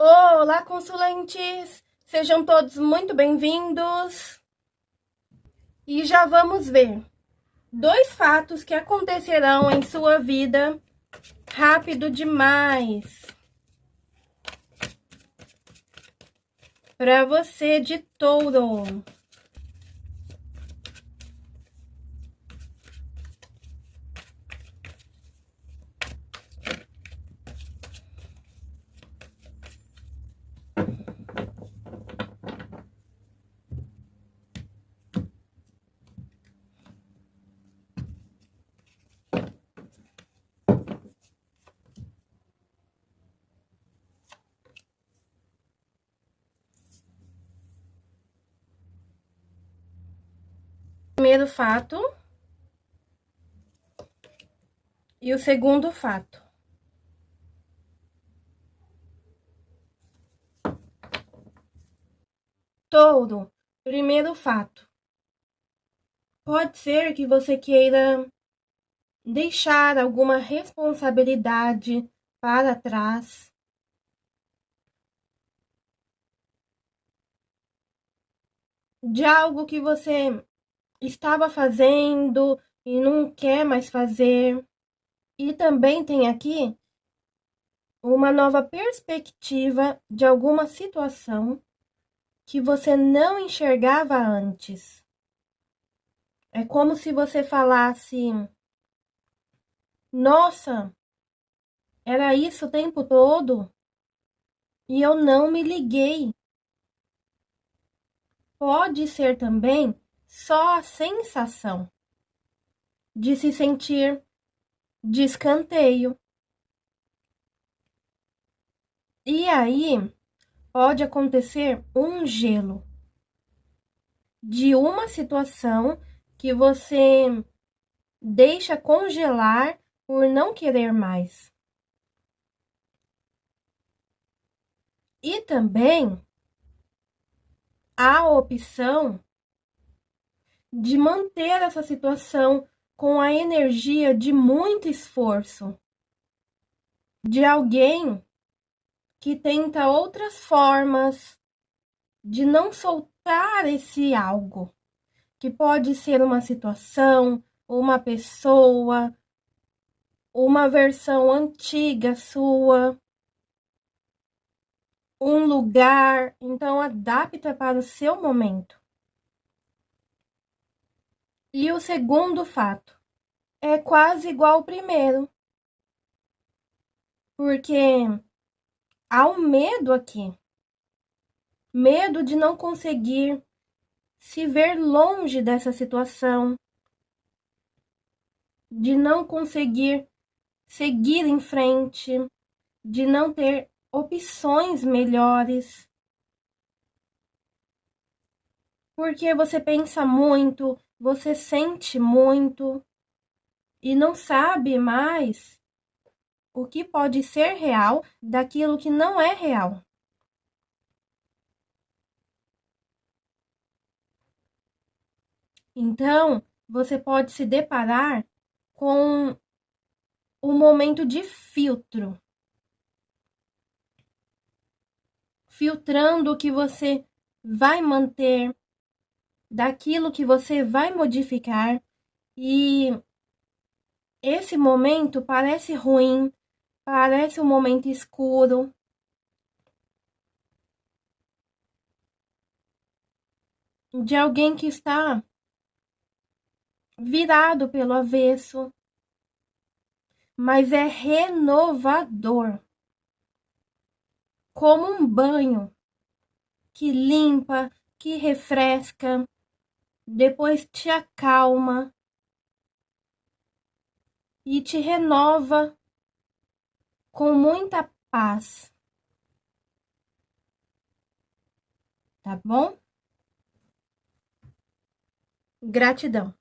Olá, consulentes! Sejam todos muito bem-vindos! E já vamos ver dois fatos que acontecerão em sua vida rápido demais. Para você de touro. Primeiro fato e o segundo fato. Touro, primeiro fato. Pode ser que você queira deixar alguma responsabilidade para trás. De algo que você estava fazendo e não quer mais fazer. E também tem aqui uma nova perspectiva de alguma situação que você não enxergava antes. É como se você falasse: Nossa, era isso o tempo todo e eu não me liguei. Pode ser também só a sensação de se sentir de escanteio. E aí pode acontecer um gelo de uma situação que você deixa congelar por não querer mais. E também a opção de manter essa situação com a energia de muito esforço, de alguém que tenta outras formas de não soltar esse algo, que pode ser uma situação, uma pessoa, uma versão antiga sua, um lugar, então adapta para o seu momento. E o segundo fato é quase igual ao primeiro. Porque há um medo aqui. Medo de não conseguir se ver longe dessa situação, de não conseguir seguir em frente, de não ter opções melhores. Porque você pensa muito, você sente muito e não sabe mais o que pode ser real daquilo que não é real. Então, você pode se deparar com um momento de filtro. Filtrando o que você vai manter, daquilo que você vai modificar e esse momento parece ruim, parece um momento escuro. De alguém que está virado pelo avesso, mas é renovador. Como um banho que limpa, que refresca, depois te acalma e te renova com muita paz. Tá bom? Gratidão.